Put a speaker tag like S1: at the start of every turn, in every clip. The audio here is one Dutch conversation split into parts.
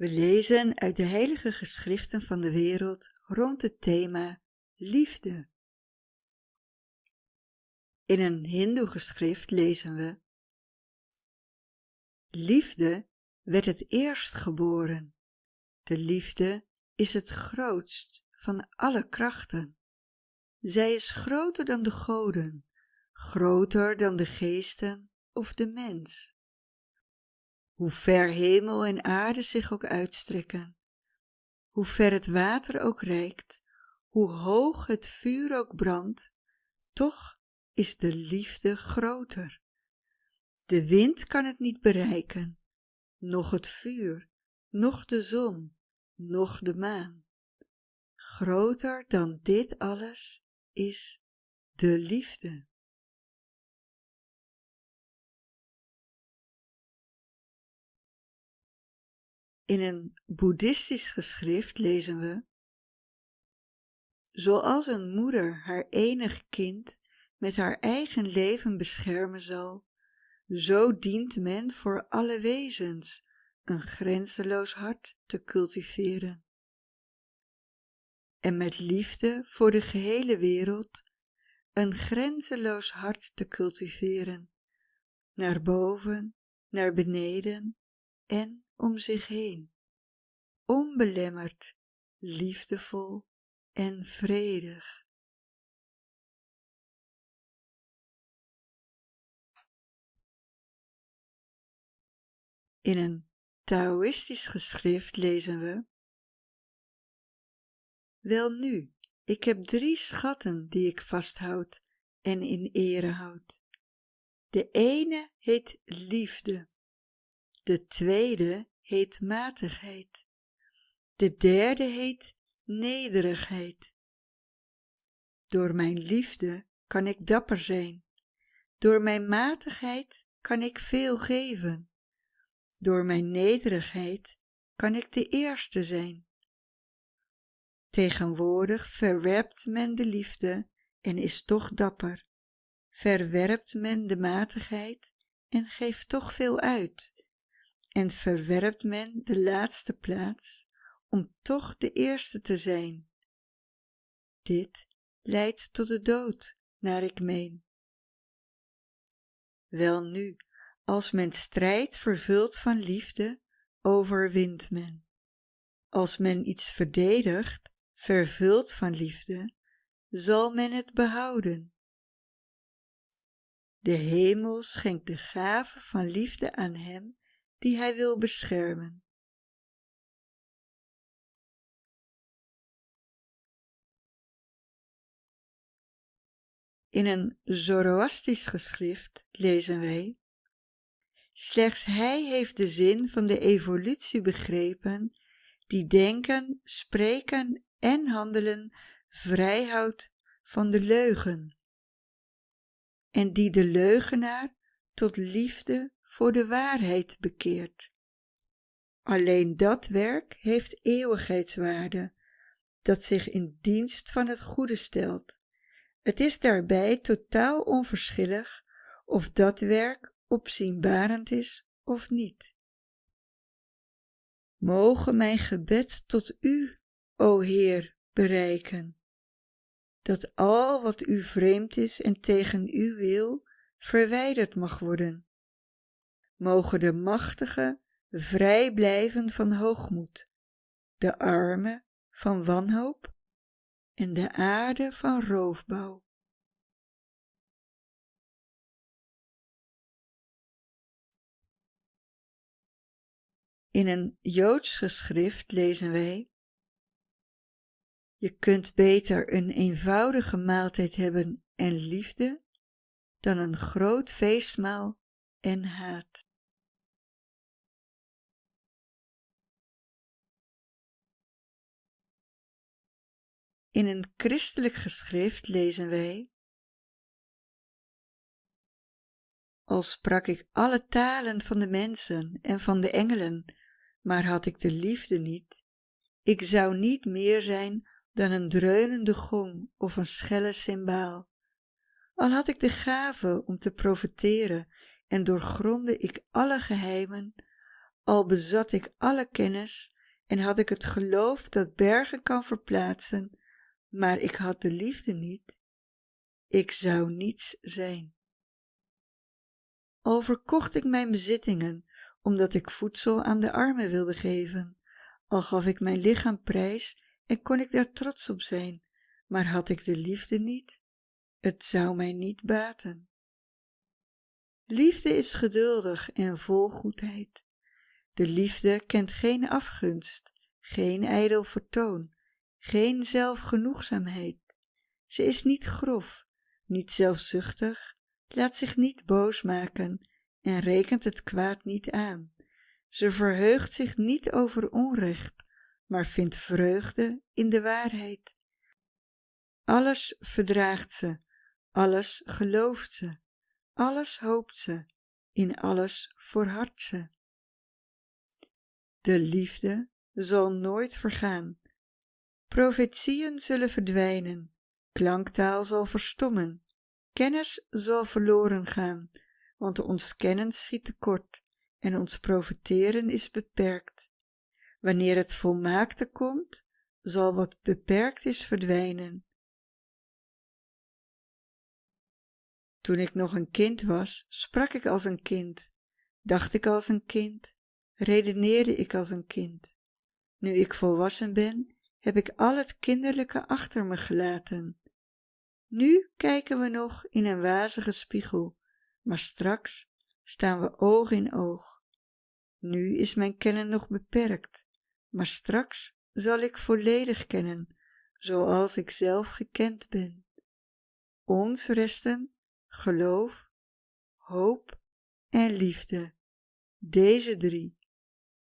S1: We lezen uit de heilige geschriften van de wereld rond het thema liefde. In een hindoe geschrift lezen we Liefde werd het eerst geboren. De liefde is het grootst van alle krachten. Zij is groter dan de goden, groter dan de geesten of de mens. Hoe ver hemel en aarde zich ook uitstrekken, hoe ver het water ook reikt, hoe hoog het vuur ook brandt, toch is de liefde groter. De wind kan het niet bereiken, noch het vuur, noch de zon, noch de maan. Groter dan dit alles is de liefde. In een boeddhistisch geschrift lezen we Zoals een moeder haar enig kind met haar eigen leven beschermen zal, zo dient men voor alle wezens een grenzeloos hart te cultiveren. En met liefde voor de gehele wereld een grenzeloos hart te cultiveren, naar boven, naar beneden en om zich heen, onbelemmerd, liefdevol en vredig. In een Taoïstisch geschrift lezen we Welnu, ik heb drie schatten die ik vasthoud en in ere houd. De ene heet liefde, de tweede heet matigheid, de derde heet nederigheid. Door mijn liefde kan ik dapper zijn, door mijn matigheid kan ik veel geven door mijn nederigheid kan ik de eerste zijn. Tegenwoordig verwerpt men de liefde en is toch dapper. Verwerpt men de matigheid en geeft toch veel uit. En verwerpt men de laatste plaats om toch de eerste te zijn. Dit leidt tot de dood, naar ik meen. Welnu, als men strijd vervult van liefde, overwint men. Als men iets verdedigt, vervuld van liefde, zal men het behouden. De hemel schenkt de gave van liefde aan hem die hij wil beschermen. In een Zoroastisch geschrift lezen wij Slechts hij heeft de zin van de evolutie begrepen, die denken, spreken en handelen vrijhoudt van de leugen. En die de leugenaar tot liefde voor de waarheid bekeert. Alleen dat werk heeft eeuwigheidswaarde, dat zich in dienst van het goede stelt. Het is daarbij totaal onverschillig of dat werk opzienbarend is of niet. Mogen mijn gebed tot u, o Heer, bereiken, dat al wat u vreemd is en tegen u wil, verwijderd mag worden. Mogen de machtigen vrij blijven van hoogmoed, de armen van wanhoop en de aarde van roofbouw. In een Joods geschrift lezen wij Je kunt beter een eenvoudige maaltijd hebben en liefde dan een groot feestmaal en haat. In een christelijk geschrift lezen wij Al sprak ik alle talen van de mensen en van de engelen maar had ik de liefde niet, ik zou niet meer zijn dan een dreunende gong of een schelle cymbaal. Al had ik de gave om te profeteren en doorgronde ik alle geheimen, al bezat ik alle kennis en had ik het geloof dat bergen kan verplaatsen, maar ik had de liefde niet, ik zou niets zijn. Al verkocht ik mijn bezittingen, omdat ik voedsel aan de armen wilde geven, al gaf ik mijn lichaam prijs en kon ik daar trots op zijn, maar had ik de liefde niet, het zou mij niet baten. Liefde is geduldig en vol goedheid. De liefde kent geen afgunst, geen ijdel vertoon, geen zelfgenoegzaamheid. Ze is niet grof, niet zelfzuchtig, laat zich niet boos maken en rekent het kwaad niet aan. Ze verheugt zich niet over onrecht, maar vindt vreugde in de waarheid. Alles verdraagt ze, alles gelooft ze, alles hoopt ze, in alles volhardt ze. De liefde zal nooit vergaan. Profetieën zullen verdwijnen, klanktaal zal verstommen, kennis zal verloren gaan, want ons kennen schiet tekort en ons profeteren is beperkt. Wanneer het volmaakte komt, zal wat beperkt is verdwijnen. Toen ik nog een kind was, sprak ik als een kind, dacht ik als een kind, redeneerde ik als een kind. Nu ik volwassen ben, heb ik al het kinderlijke achter me gelaten. Nu kijken we nog in een wazige spiegel, maar straks staan we oog in oog. Nu is mijn kennen nog beperkt, maar straks zal ik volledig kennen, zoals ik zelf gekend ben. Ons resten geloof, hoop en liefde, deze drie,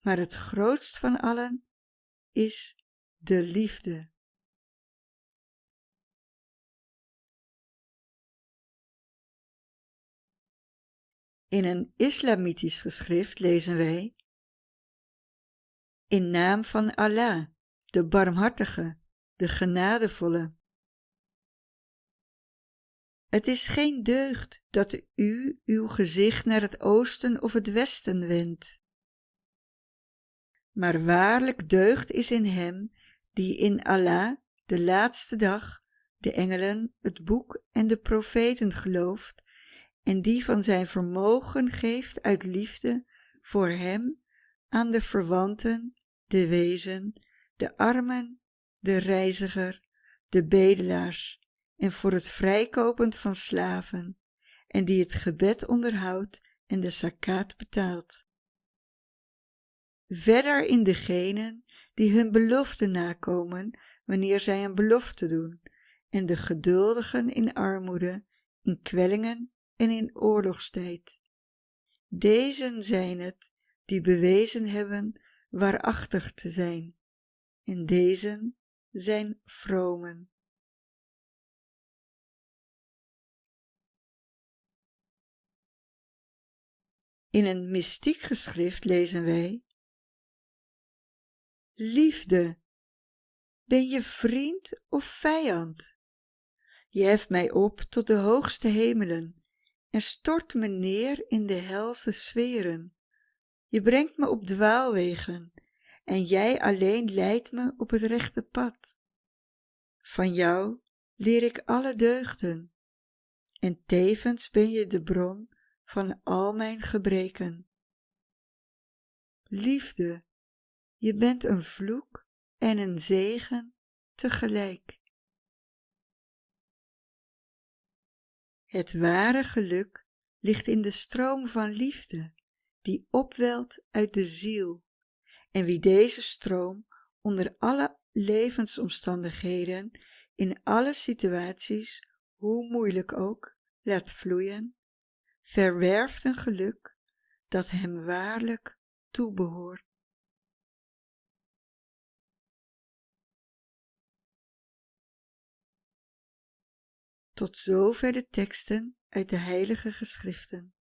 S1: maar het grootst van allen is de liefde. In een islamitisch geschrift lezen wij In naam van Allah, de barmhartige, de genadevolle. Het is geen deugd dat u uw gezicht naar het oosten of het westen wendt. Maar waarlijk deugd is in hem die in Allah, de laatste dag, de engelen, het boek en de profeten gelooft en die van zijn vermogen geeft uit liefde voor hem aan de verwanten, de wezen, de armen, de reiziger, de bedelaars en voor het vrijkopend van slaven en die het gebed onderhoudt en de zakaat betaalt. Verder in degenen die hun belofte nakomen wanneer zij een belofte doen en de geduldigen in armoede, in kwellingen en in oorlogstijd. Dezen zijn het die bewezen hebben waarachtig te zijn en dezen zijn vromen. In een mystiek geschrift lezen wij Liefde, ben je vriend of vijand? Je heft mij op tot de hoogste hemelen en stort me neer in de helse sferen. Je brengt me op dwaalwegen en jij alleen leidt me op het rechte pad. Van jou leer ik alle deugden en tevens ben je de bron van al mijn gebreken. Liefde, je bent een vloek en een zegen tegelijk. Het ware geluk ligt in de stroom van liefde die opwelt uit de ziel en wie deze stroom onder alle levensomstandigheden in alle situaties, hoe moeilijk ook, laat vloeien, verwerft een geluk dat hem waarlijk toebehoort. Tot zover de teksten uit de heilige geschriften.